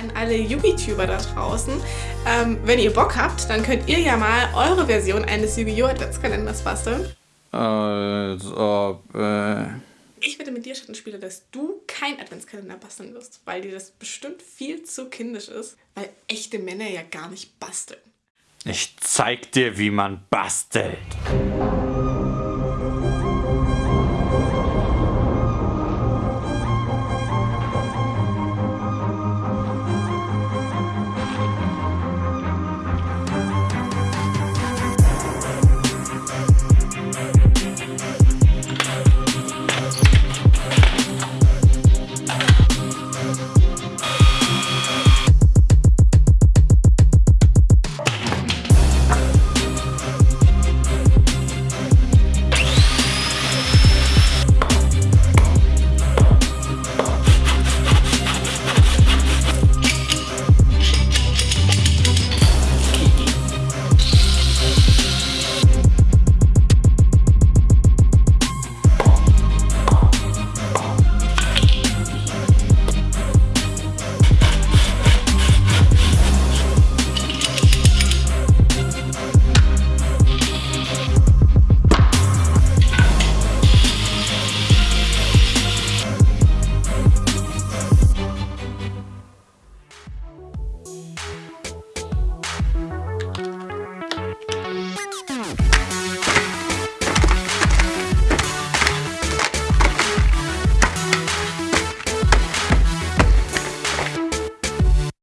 an alle Yugi-Tuber da draußen. Ähm, wenn ihr Bock habt, dann könnt ihr ja mal eure Version eines Yu-Gi-Oh! Adventskalenders basteln. Also, äh... Ich wette mit dir, Schattenspieler, dass du kein Adventskalender basteln wirst, weil dir das bestimmt viel zu kindisch ist, weil echte Männer ja gar nicht basteln. Ich zeig dir, wie man bastelt.